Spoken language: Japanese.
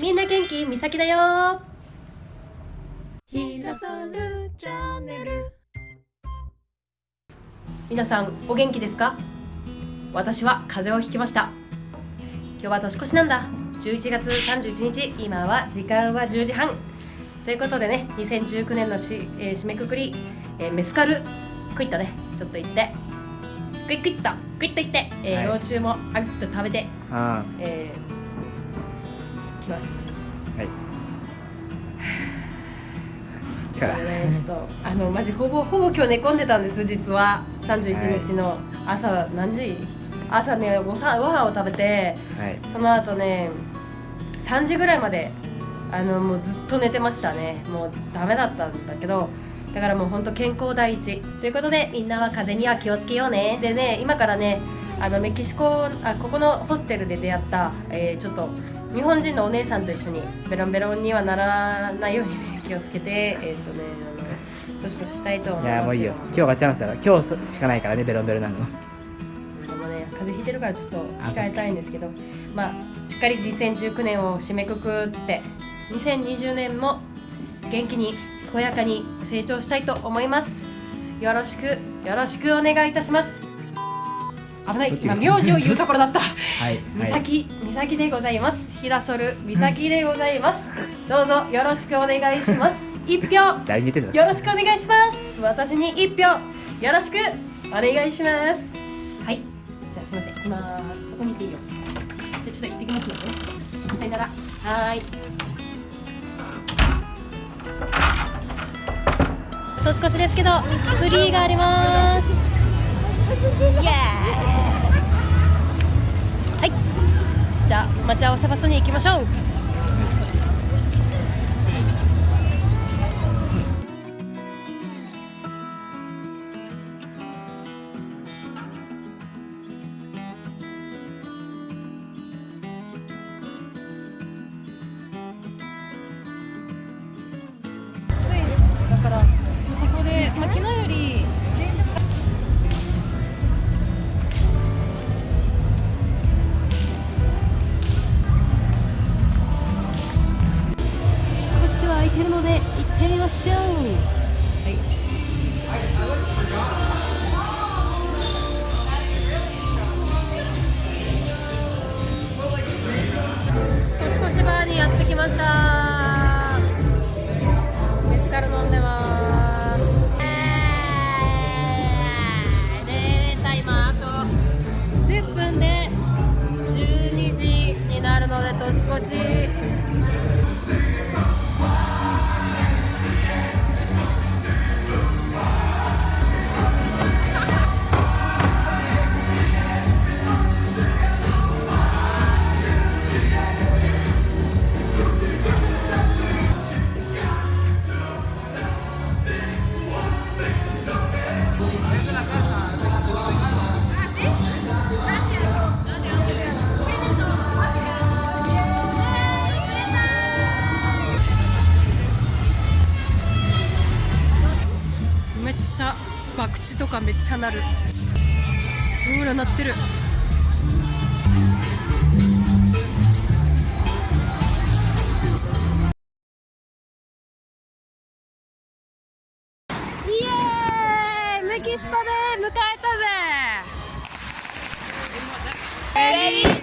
みんな元気？みさきだよ。ひらそるチャンネル。皆さんお元気ですか？私は風邪をひきました。今日は年越しなんだ。11月31日。今は時間は10時半。ということでね2019年のし、えー締めくくり、えーメスカルクイッとね。ちょっと行って。クイックイッとクイッと行って、えーはい。幼虫もあっと食べて、あえー、きます。あはい。だからね、ちょっとあのマジほぼほぼ今日寝込んでたんです実は。31日の朝何時？朝ねごさご飯を食べてはい。その後ね3時ぐらいまであのもうずっと寝てましたね。もうダメだったんだけどだからもう本当健康第一。ということでみんなは風邪には気をつけようね。でね今からねあのメキシコあここのホステルで出会った、えーちょっと日本人のお姉さんと一緒にベロンベロンにはならないようにね気をつけて えっ、とねあの年越ししたいと思いますいやもういいよ。今日がチャンスだから今日しかないからねベロンベロンなの。でもね風邪ひいてるからちょっと控えたいんですけど。まあしっかり2019年を締めくくって2020年も元気に健やかに成長したいと思います。よろしくよろしくお願いいたします危ない。今名字を言うところだった。はい。美咲美咲でございます。ひらそる美咲でございます。どうぞよろしくお願いします。一票。誰に言ってんだ。よろしくお願いします。私に一票。よろしく。お願いします。はい。じゃあすいません。行きますそこにいていいよ。じゃあちょっと行ってきますのでね。さよなら。はーい。年越しですけどツリーがあります。イエーイじゃあ待ち合わせ場所に行きましょう。でちゃ博打とかめっちゃなる。ほら鳴ってる。イエーイ!メキシコで迎えたぜ!